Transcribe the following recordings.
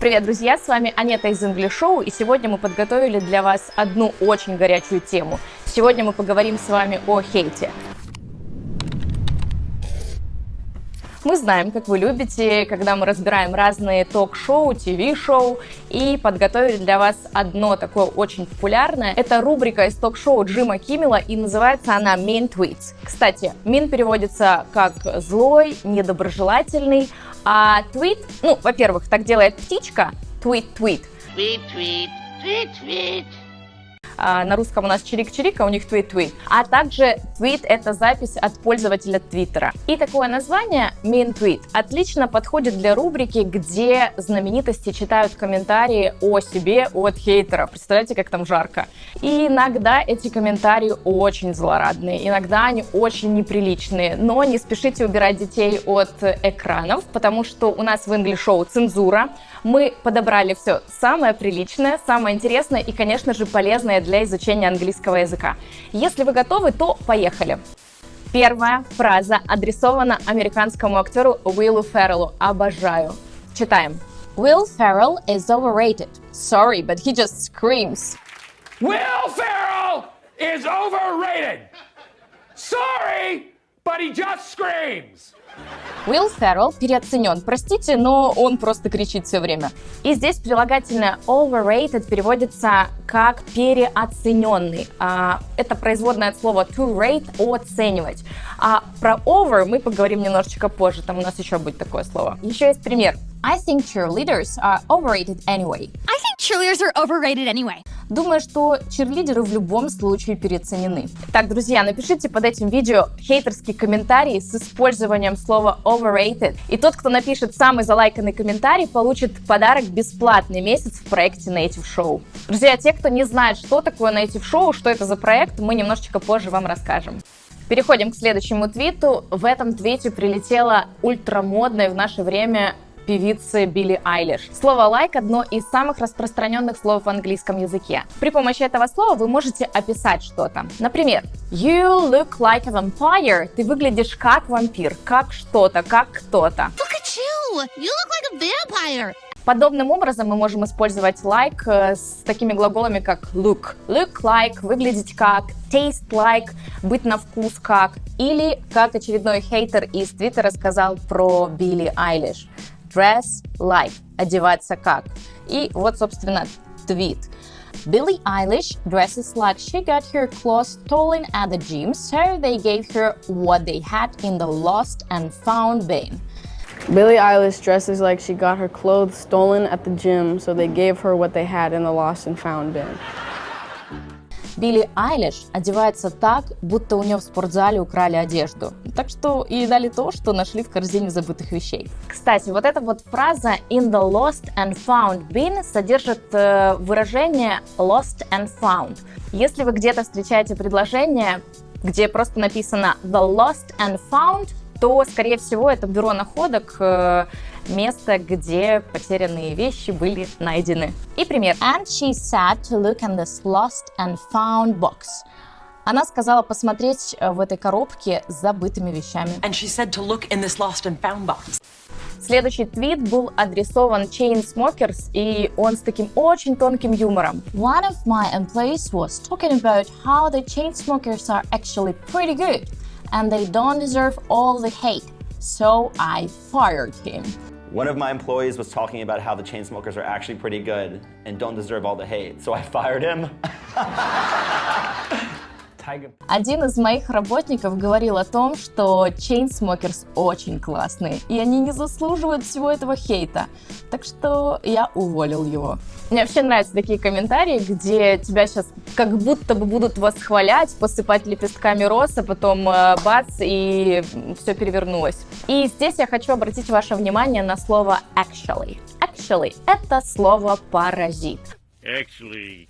Привет, друзья! С вами Анета из English Show, и сегодня мы подготовили для вас одну очень горячую тему. Сегодня мы поговорим с вами о хейте. Мы знаем, как вы любите, когда мы разбираем разные ток-шоу, ТВ-шоу, и подготовили для вас одно такое очень популярное. Это рубрика из ток-шоу Джима Киммела, и называется она Mean Tweets. Кстати, Mean переводится как злой, недоброжелательный, а tweet, ну, во-первых, так делает птичка, tweet-tweet. Tweet-tweet, tweet-tweet. А, на русском у нас чирик-чирик, а у них твит-твит. А также твит — это запись от пользователя Твиттера. И такое название Mean Tweet отлично подходит для рубрики, где знаменитости читают комментарии о себе от хейтеров. Представляете, как там жарко. И иногда эти комментарии очень злорадные, иногда они очень неприличные. Но не спешите убирать детей от экранов, потому что у нас в English Show цензура. Мы подобрали все самое приличное, самое интересное и, конечно же, полезное для изучения английского языка. Если вы готовы, то поехали. Первая фраза адресована американскому актеру Уиллу Ферреллу. Обожаю. Читаем. Will Ferrell is overrated. Sorry, but he just screams. Will Ferrell is overrated. Sorry, but he just screams. Уилл Феррелл переоценен. Простите, но он просто кричит все время. И здесь прилагательное overrated переводится как переоцененный. А, это производное от слова to rate – оценивать. А про over мы поговорим немножечко позже, там у нас еще будет такое слово. Еще есть пример. I think cheerleaders are overrated anyway. I think cheerleaders are overrated anyway. Думаю, что черлидеры в любом случае переоценены. Так, друзья, напишите под этим видео хейтерский комментарий с использованием слова overrated. И тот, кто напишет самый залайканный комментарий, получит подарок бесплатный месяц в проекте Native Show. Друзья, те, кто не знает, что такое Native Show, что это за проект, мы немножечко позже вам расскажем. Переходим к следующему твиту. В этом твите прилетела ультрамодная в наше время певицы Билли Айлиш. Слово «лайк» like одно из самых распространенных слов в английском языке. При помощи этого слова вы можете описать что-то. Например, You look like a vampire. Ты выглядишь как вампир, как что-то, как кто-то. Look at you! You look like a vampire! Подобным образом мы можем использовать like э, с такими глаголами, как look. Look like, выглядеть как, taste like, быть на вкус как. Или, как очередной хейтер из Твиттера сказал про Билли Айлиш dress like, одеваться как. И вот, собственно, твит. Billie Eilish dresses like she got her clothes stolen at the gym, so they gave her what they had in the lost and found bin. Billie Eilish dresses like she got her clothes stolen at the gym, so they gave her what they had in the lost and found bin. Билли Айлиш одевается так, будто у нее в спортзале украли одежду. Так что и дали то, что нашли в корзине забытых вещей. Кстати, вот эта вот фраза in the lost and found bin содержит э, выражение lost and found. Если вы где-то встречаете предложение, где просто написано the lost and found, то, скорее всего, это бюро находок, э, место, где потерянные вещи были найдены. И пример. And she said to look in this lost and found box. Она сказала посмотреть э, в этой коробке с забытыми вещами. And she said to look in this lost and found box. Следующий твит был адресован Chainsmokers, и он с таким очень тонким юмором. One of my employees was talking about how the Chainsmokers are actually pretty good, and they don't deserve all the hate, so I fired him. One of my employees was talking about how the chain smokers are actually pretty good and don't deserve all the hate, so I fired him. Один из моих работников говорил о том, что Chainsmokers очень классные, и они не заслуживают всего этого хейта. Так что я уволил его. Мне вообще нравятся такие комментарии, где тебя сейчас как будто бы будут восхвалять, посыпать лепестками роз, а потом э, бац, и все перевернулось. И здесь я хочу обратить ваше внимание на слово actually. Actually — это слово паразит. Actually.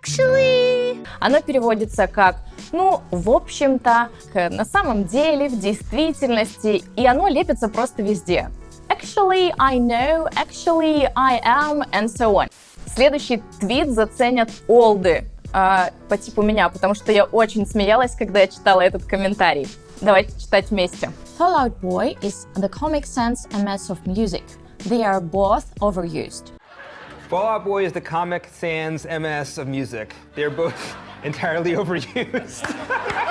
Actually... Оно переводится как ну, в общем-то, на самом деле, в действительности, и оно лепится просто везде. Actually, I know, actually, I am, and so on. Следующий твит заценят олды э, по типу меня, потому что я очень смеялась, когда я читала этот комментарий. Давайте читать вместе. Fall Out Boy is, the comic sense, a mess of music. They are both overused. Fall Out Boy is the Comic Sans MS of music. They're both entirely overused.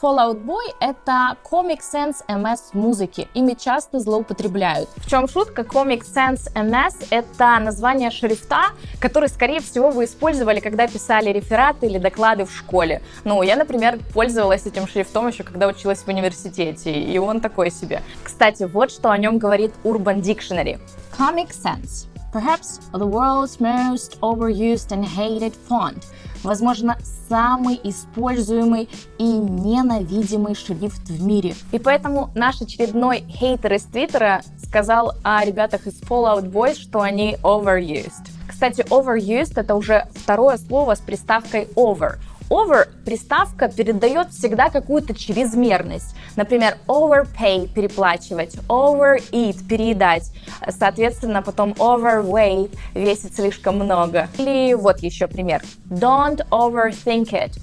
Fallout Boy — это Comic Sans MS музыки. Ими часто злоупотребляют. В чем шутка? Comic Sans MS — это название шрифта, который, скорее всего, вы использовали, когда писали рефераты или доклады в школе. Ну, я, например, пользовалась этим шрифтом еще когда училась в университете, и он такой себе. Кстати, вот что о нем говорит Urban Dictionary. Comic Sans. Perhaps the world's most overused and hated font — возможно, самый используемый и ненавидимый шрифт в мире. И поэтому наш очередной хейтер из Твиттера сказал о ребятах из Fallout Boys, что они overused. Кстати, overused это уже второе слово с приставкой over. Over приставка передает всегда какую-то чрезмерность. Например, overpay – переплачивать, overeat – переедать. Соответственно, потом overweight – весит слишком много. Или вот еще пример. Don't overthink it.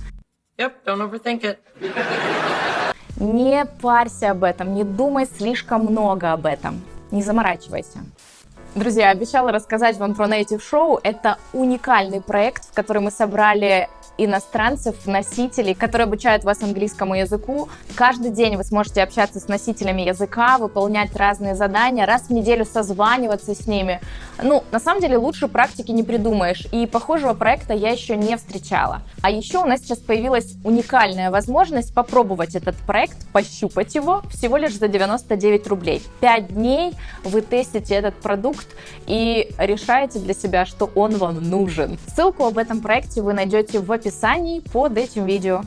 Yep, don't overthink it. Не парься об этом, не думай слишком много об этом. Не заморачивайся. Друзья, обещала рассказать вам про Native Show. Это уникальный проект, в который мы собрали иностранцев, носителей, которые обучают вас английскому языку. Каждый день вы сможете общаться с носителями языка, выполнять разные задания, раз в неделю созваниваться с ними. Ну, на самом деле, лучше практики не придумаешь, и похожего проекта я еще не встречала. А еще у нас сейчас появилась уникальная возможность попробовать этот проект, пощупать его всего лишь за 99 рублей. 5 дней вы тестите этот продукт и решаете для себя, что он вам нужен. Ссылку об этом проекте вы найдете в описании под этим видео.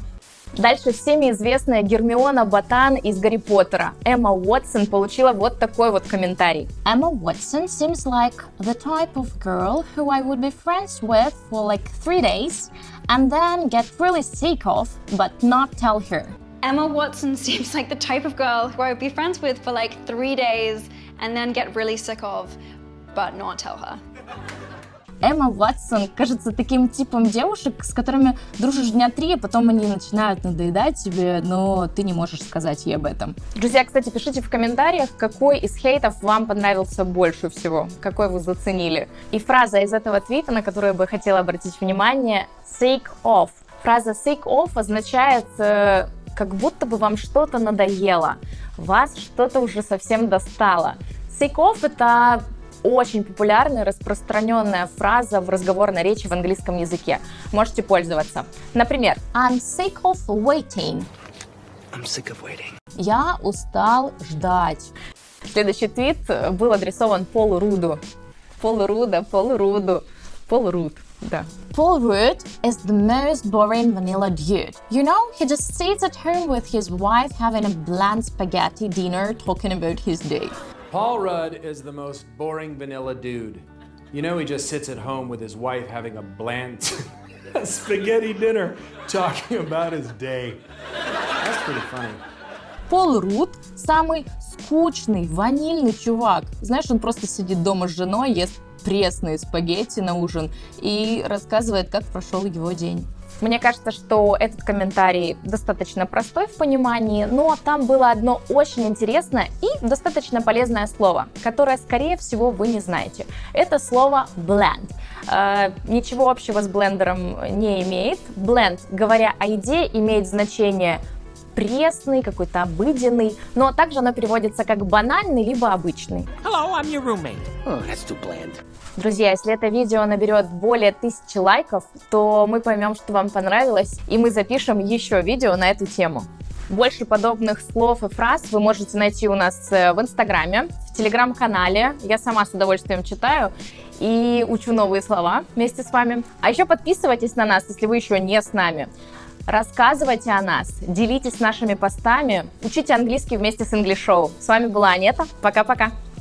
Дальше всеми известная Гермиона Ботан из Гарри Поттера. Эмма Уотсон получила вот такой вот комментарий. Emma Watson seems like the type of girl who I would be friends with for like three days and then get really sick of, but not tell her. Emma Watson seems like the type of girl who I would be friends with for like three days and then get really sick of, but not tell her. Эмма Ватсон кажется таким типом девушек, с которыми дружишь дня три, а потом они начинают надоедать тебе, но ты не можешь сказать ей об этом. Друзья, кстати, пишите в комментариях, какой из хейтов вам понравился больше всего, какой вы заценили. И фраза из этого твита, на которую я бы хотела обратить внимание, sick of. Фраза sick of означает, э, как будто бы вам что-то надоело, вас что-то уже совсем достало. Sick of это очень популярная, распространенная фраза в разговорной речи в английском языке. Можете пользоваться. Например, I'm sick of waiting. I'm sick of waiting. Я устал ждать. Следующий твит был адресован Полу Руду. Полу Руда, Полу Руду, Пол Руд. Да. Paul Rudd is the most boring vanilla dude. You know, he just sits at home with his wife having a bland spaghetti dinner talking about his day. Paul Rudd is the most boring vanilla dude. You know, he just sits at home with his wife having a bland spaghetti dinner talking about his day. That's pretty funny. Пол Руд самый скучный, ванильный чувак. Знаешь, он просто сидит дома с женой, ест пресные спагетти на ужин и рассказывает, как прошел его день. Мне кажется, что этот комментарий достаточно простой в понимании, но там было одно очень интересное и достаточно полезное слово, которое, скорее всего, вы не знаете. Это слово blend. Э, ничего общего с блендером не имеет. Blend, говоря о еде, имеет значение пресный, какой-то обыденный, но также оно переводится как банальный, либо обычный. Hello, I'm your roommate. Oh, that's too bland. Друзья, если это видео наберет более тысячи лайков, то мы поймем, что вам понравилось, и мы запишем еще видео на эту тему. Больше подобных слов и фраз вы можете найти у нас э, в Инстаграме, в Телеграм-канале. Я сама с удовольствием читаю и учу новые слова вместе с вами. А еще подписывайтесь на нас, если вы еще не с нами. Рассказывайте о нас, делитесь нашими постами, учите английский вместе с English Show. С вами была Анета. Пока-пока.